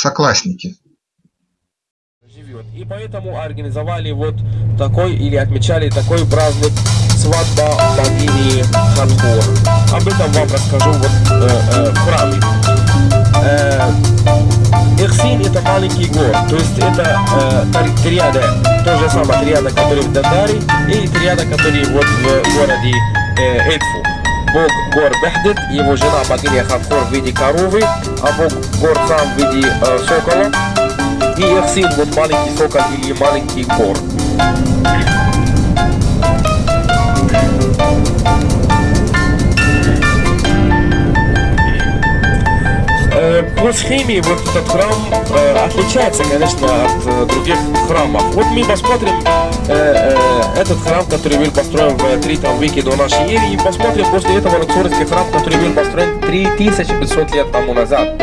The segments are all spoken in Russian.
соклассники. И поэтому организовали вот такой или отмечали такой праздник свадьба богини Хатхор. Об этом вам расскажу вот э, э, в храме. Э, Эхсин это маленький город, то есть это э, триада, то же самое триада, который в Дадаре, и триада, который вот в городе э, Эдфу. Бог гор Бехдет, его жена богиня Хатхор в виде коровы, а бог гор сам в виде э, сокола. И их сын вот маленький сокол или маленький гор. Э, по схеме вот этот храм э, отличается, конечно, от э, других храмов. Вот мы посмотрим э, э, этот храм, который был построен в 3 веке до нашей эры, и посмотрим после этого Лаксорский храм, который был построен 3500 лет тому назад.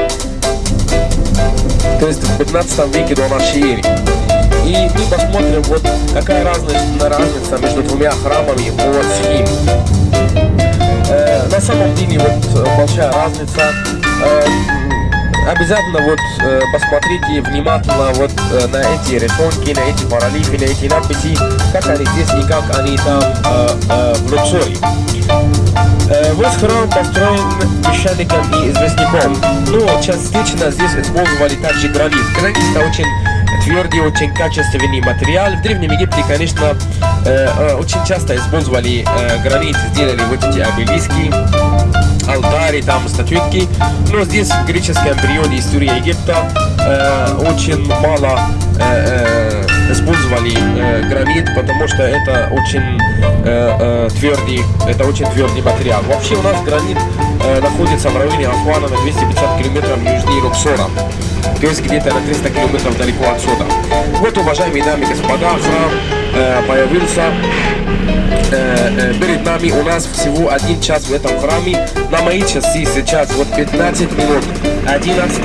То есть в 15 веке до нашей эры. И мы посмотрим, вот какая разница, разница между двумя храмами по схеме. Э, на самом деле вот большая разница. Э, обязательно вот э, посмотрите внимательно вот э, на эти рисунки, на эти паралифы, на эти надписи, как они здесь и как они там э, э, в Люксоре. Э, весь храм построен песчаником и известняком, но частично здесь использовали также гранит. Гранит это очень твердый, очень качественный материал. В Древнем Египте, конечно, э, э, очень часто использовали э, гранит, сделали вот эти обелиски, алтари, там статуэтки. Но здесь в греческом периоде истории Египта э, очень мало э, э, использовали э, гранит, потому что это очень э, э, твердый, это очень твердый материал. Вообще у нас гранит э, находится в районе Асуана на 250 километров южнее Луксора, то есть где-то на 300 километров далеко отсюда. Вот, уважаемые дамы и господа, храм появился э, э, перед нами у нас всего один час в этом храме. На мои часы сейчас вот 15 минут 11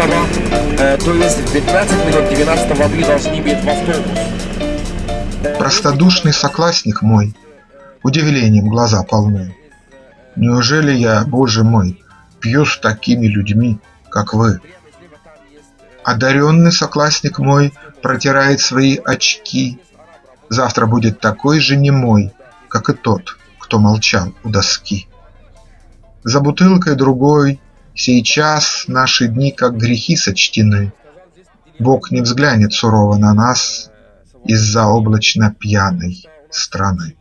э, то есть в 15 минут 12 вы должны быть в автобус. Простодушный соклассник мой, удивлением глаза полны. Неужели я, боже мой, пью с такими людьми, как вы? Одаренный соклассник мой протирает свои очки. Завтра будет такой же немой, как и тот, кто молчал у доски. За бутылкой другой сейчас наши дни как грехи сочтены. Бог не взглянет сурово на нас из-за облачно пьяной страны.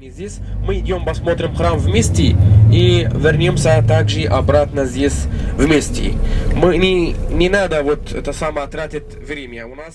Здесь мы идем посмотрим храм вместе и вернемся также обратно здесь вместе. Мы не, не надо вот это самое тратить время. У нас